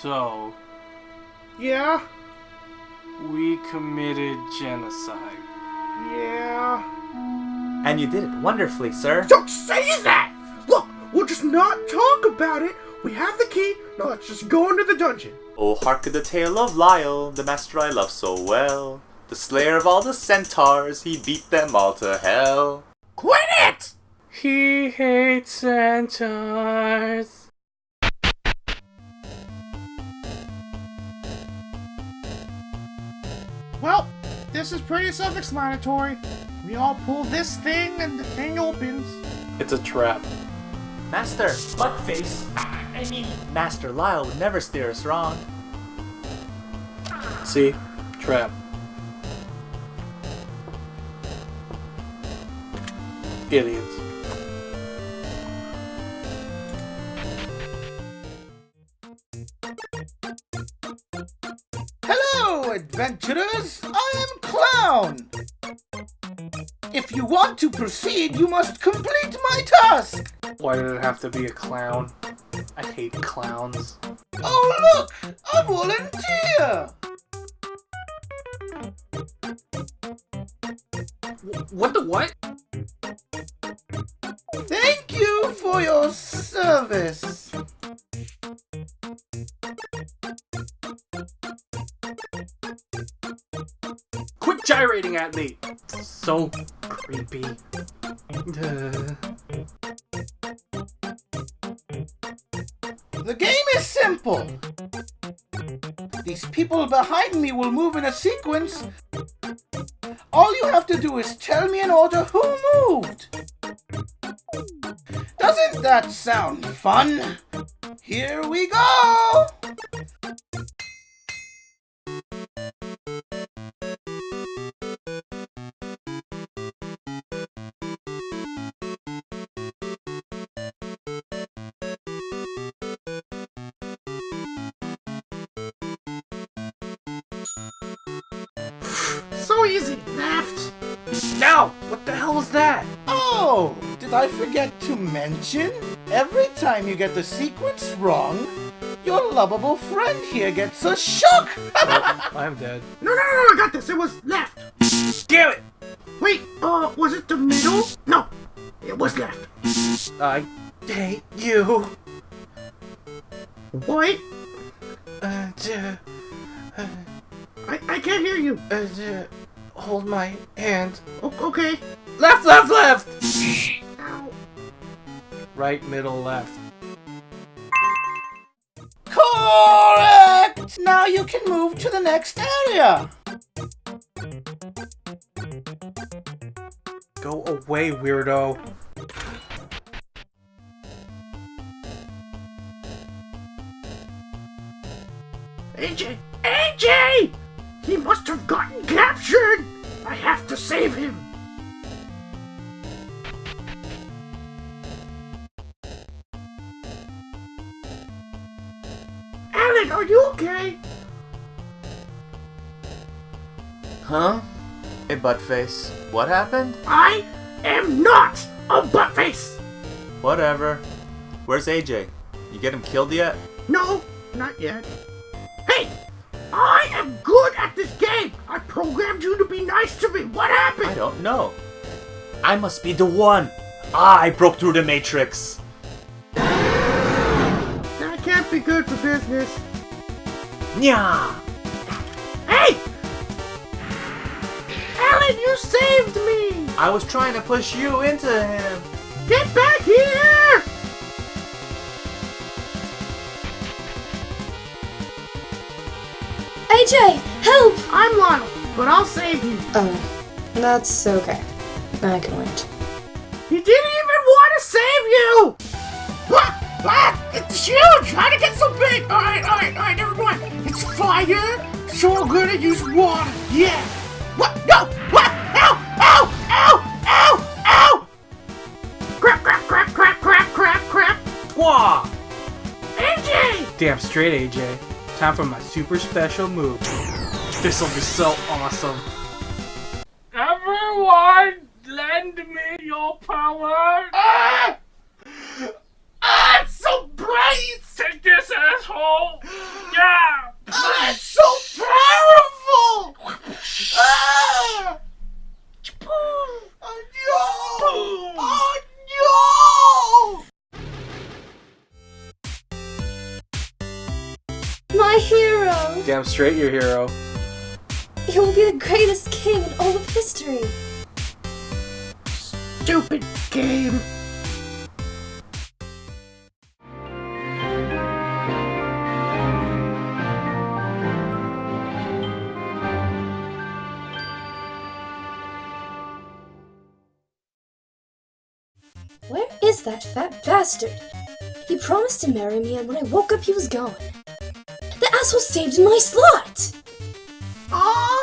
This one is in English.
So, Yeah? we committed genocide. Yeah. And you did it wonderfully, sir. Don't say that! Look, we'll just not talk about it. We have the key. Now let's just go into the dungeon. Oh, hark at the tale of Lyle, the master I love so well. The slayer of all the centaurs, he beat them all to hell. Quit it! He hates centaurs. Well, this is pretty self-explanatory. We all pull this thing and the thing opens. It's a trap. Master, Buttface. I mean, Master Lyle would never steer us wrong. See? Trap. Idiots. Clown! If you want to proceed, you must complete my task! Why did it have to be a clown? I hate clowns. Oh, look! A volunteer! What the what? Thank you for your service. Gyrating at me! So creepy. The game is simple. These people behind me will move in a sequence. All you have to do is tell me in order who moved. Doesn't that sound fun? Here we go! So easy, left. no! What the hell was that? Oh, did I forget to mention? Every time you get the sequence wrong, your lovable friend here gets a shock! I'm dead. no, no, no, I got this. It was left. Damn it! Wait, uh, was it the middle? No, it was left. I hate you. What? Uh, d- I, I can't hear you. uh, d- hold my hand. O- okay. Left, left, left! Right, middle, left. Correct! Now you can move to the next area. Go away, weirdo. AJ! AJ! He must have gotten captured! I have to save him! Alan, are you okay? Huh? Hey, Buttface. What happened? I am not a buttface! Whatever. Where's AJ? You get him killed yet? No, not yet. Hey! I am good at this game! I programmed you to be nice to me! What happened? I don't know. I must be the one. Ah, I broke through the Matrix. That can't be good for business. Nya! Hey! Alan, you saved me! I was trying to push you into him. Get back here! AJ, help! I'm Lionel, but I'll save you. Oh, that's okay. I can wait. He didn't even want to save you! Ah! Ah! It's huge! How'd it get so big? Alright, alright, alright, never mind. It's fire, so I'm gonna use water. Yeah! What? No! What? Ow! Ow! Ow! Ow! Ow! Crap, crap, crap, crap, crap, crap, crap! Wah! AJ! Damn straight, AJ. Time for my super special move. This will be so awesome. Everyone, lend me your power! Ah! Ah, it's so bright! Take this, asshole! Yeah! Ah, it's so powerful! ah! Oh no! Oh no! My hero! Damn straight your hero. He will be the greatest king in all of history. Stupid game. Where is that fat bastard? He promised to marry me, and when I woke up, he was gone. The asshole saved in my slot! 好